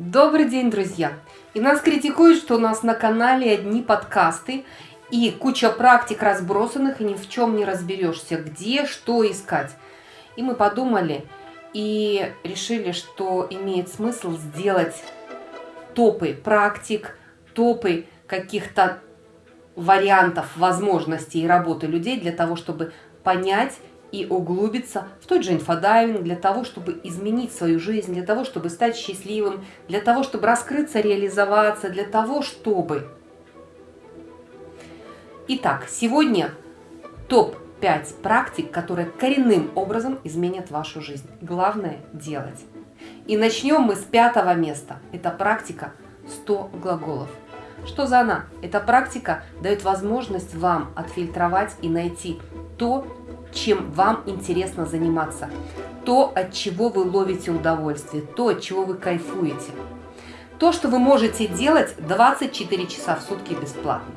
Добрый день, друзья! И нас критикуют, что у нас на канале одни подкасты и куча практик разбросанных, и ни в чем не разберешься, где, что искать. И мы подумали и решили, что имеет смысл сделать топы практик, топы каких-то вариантов возможностей работы людей для того, чтобы понять и углубиться в тот же инфодайвинг для того, чтобы изменить свою жизнь, для того, чтобы стать счастливым, для того, чтобы раскрыться, реализоваться, для того, чтобы... Итак, сегодня топ-5 практик, которые коренным образом изменят вашу жизнь. Главное – делать. И начнем мы с пятого места. Это практика 100 глаголов. Что за она? Эта практика дает возможность вам отфильтровать и найти то, чем вам интересно заниматься, то, от чего вы ловите удовольствие, то, от чего вы кайфуете. То, что вы можете делать 24 часа в сутки бесплатно.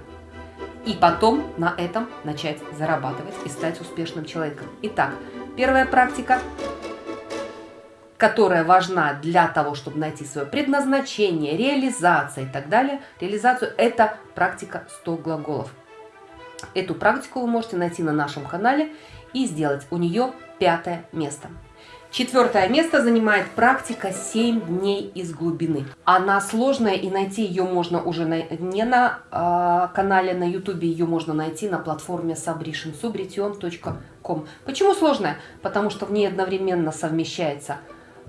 И потом на этом начать зарабатывать и стать успешным человеком. Итак, первая практика, которая важна для того, чтобы найти свое предназначение, реализация и так далее, реализацию, это практика 100 глаголов. Эту практику вы можете найти на нашем канале и сделать. У нее пятое место. Четвертое место занимает практика 7 дней из глубины. Она сложная и найти ее можно уже на, не на э, канале на ютубе, ее можно найти на платформе sabritium.com. Почему сложная? Потому что в ней одновременно совмещается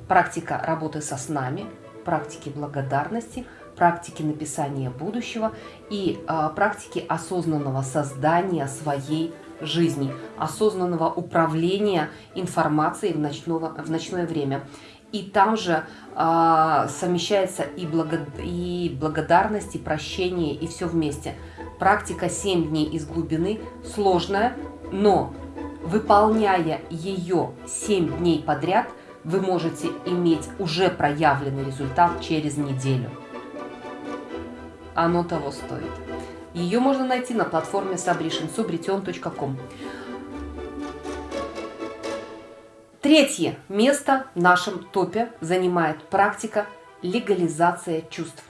практика работы со снами, практики благодарности, практики написания будущего и э, практики осознанного создания своей жизни, осознанного управления информацией в, ночного, в ночное время. И там же э, совмещается и, благо, и благодарность, и прощение, и все вместе. Практика 7 дней из глубины сложная, но выполняя ее 7 дней подряд, вы можете иметь уже проявленный результат через неделю. Оно того стоит. Ее можно найти на платформе Sabrition, subrition.com. Третье место в нашем топе занимает практика легализация чувств.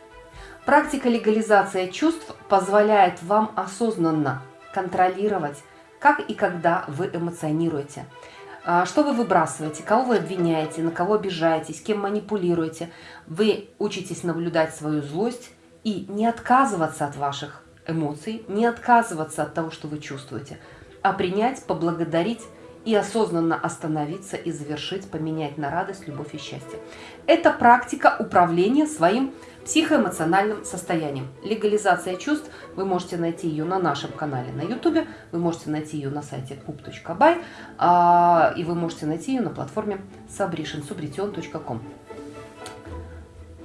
Практика легализация чувств позволяет вам осознанно контролировать, как и когда вы эмоционируете. А, что вы выбрасываете, кого вы обвиняете, на кого обижаетесь, кем манипулируете. Вы учитесь наблюдать свою злость и не отказываться от ваших эмоций, не отказываться от того, что вы чувствуете, а принять, поблагодарить и осознанно остановиться и завершить, поменять на радость, любовь и счастье. Это практика управления своим психоэмоциональным состоянием. Легализация чувств, вы можете найти ее на нашем канале на YouTube, вы можете найти ее на сайте pup.by, а, и вы можете найти ее на платформе sabrition.com.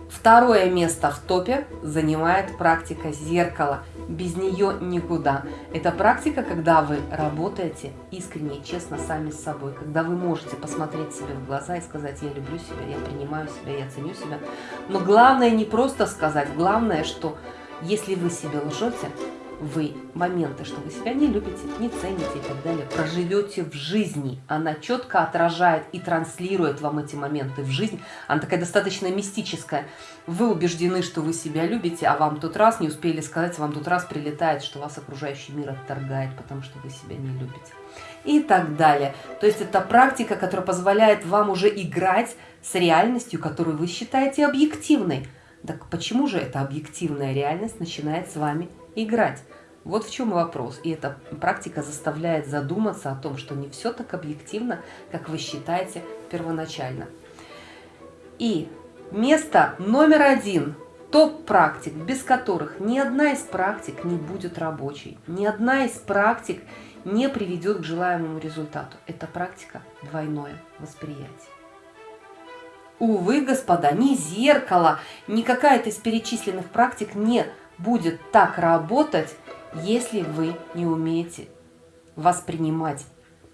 Второе место в топе занимает практика зеркала – без нее никуда. Это практика, когда вы работаете искренне и честно сами с собой, когда вы можете посмотреть себе в глаза и сказать, я люблю себя, я принимаю себя, я ценю себя. Но главное не просто сказать, главное, что если вы себе лжете, вы моменты, что вы себя не любите, не цените и так далее, проживете в жизни. Она четко отражает и транслирует вам эти моменты в жизнь. Она такая достаточно мистическая. Вы убеждены, что вы себя любите, а вам тот раз не успели сказать, вам тот раз прилетает, что вас окружающий мир отторгает, потому что вы себя не любите. И так далее. То есть это практика, которая позволяет вам уже играть с реальностью, которую вы считаете объективной. Так почему же эта объективная реальность начинает с вами играть. Вот в чем вопрос. И эта практика заставляет задуматься о том, что не все так объективно, как вы считаете первоначально. И место номер один топ-практик, без которых ни одна из практик не будет рабочей, ни одна из практик не приведет к желаемому результату. Это практика двойное восприятие. Увы, господа, ни зеркало, ни какая-то из перечисленных практик не будет так работать, если вы не умеете воспринимать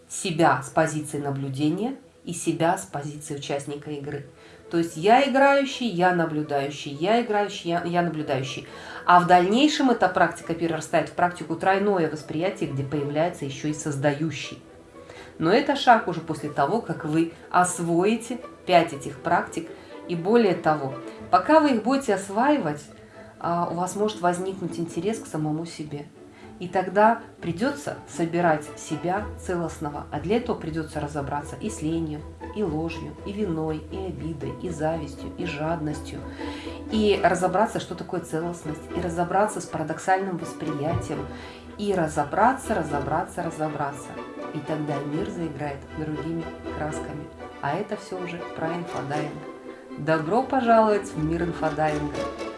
себя с позиции наблюдения и себя с позиции участника игры. То есть я играющий, я наблюдающий, я играющий, я, я наблюдающий. А в дальнейшем эта практика перерастает в практику тройное восприятие, где появляется еще и создающий. Но это шаг уже после того, как вы освоите 5 этих практик И более того, пока вы их будете осваивать, у вас может возникнуть интерес к самому себе. И тогда придется собирать себя целостного, а для этого придется разобраться и с ленью, и ложью, и виной, и обидой, и завистью, и жадностью, и разобраться, что такое целостность, и разобраться с парадоксальным восприятием, и разобраться, разобраться, разобраться. И тогда мир заиграет другими красками. А это все уже про инфодайвинг. Добро пожаловать в мир инфодайвинга!